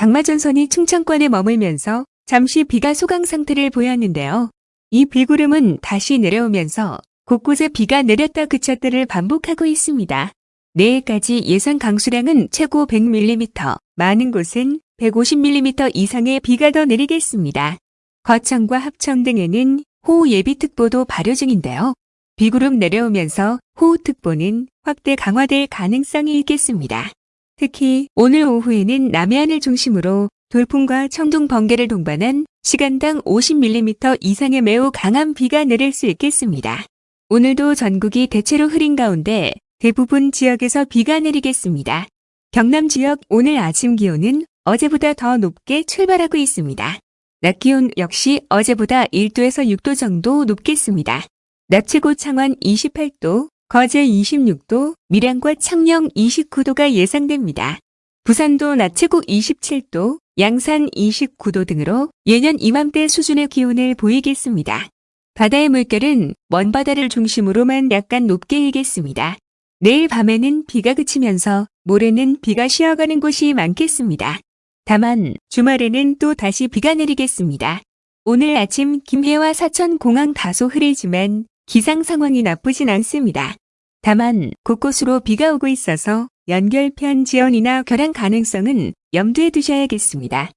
장마전선이 충청권에 머물면서 잠시 비가 소강 상태를 보였는데요. 이 비구름은 다시 내려오면서 곳곳에 비가 내렸다 그쳤다를 반복하고 있습니다. 내일까지 예상 강수량은 최고 100mm, 많은 곳은 150mm 이상의 비가 더 내리겠습니다. 거창과 합천 등에는 호우 예비특보도 발효 중인데요. 비구름 내려오면서 호우특보는 확대 강화될 가능성이 있겠습니다. 특히 오늘 오후에는 남해안을 중심으로 돌풍과 천둥 번개를 동반한 시간당 50mm 이상의 매우 강한 비가 내릴 수 있겠습니다. 오늘도 전국이 대체로 흐린 가운데 대부분 지역에서 비가 내리겠습니다. 경남 지역 오늘 아침 기온은 어제보다 더 높게 출발하고 있습니다. 낮 기온 역시 어제보다 1도에서 6도 정도 높겠습니다. 낮 최고 창원 28도, 거제 26도, 밀양과 창녕 29도가 예상됩니다. 부산도 낮 최고 27도, 양산 29도 등으로 예년 이맘때 수준의 기온을 보이겠습니다. 바다의 물결은 먼 바다를 중심으로만 약간 높게 일겠습니다. 내일 밤에는 비가 그치면서 모레는 비가 쉬어가는 곳이 많겠습니다. 다만 주말에는 또 다시 비가 내리겠습니다. 오늘 아침 김해와 사천 공항 다소 흐리지만 기상 상황이 나쁘진 않습니다. 다만 곳곳으로 비가 오고 있어서 연결편 지연이나 결항 가능성은 염두에 두셔야겠습니다.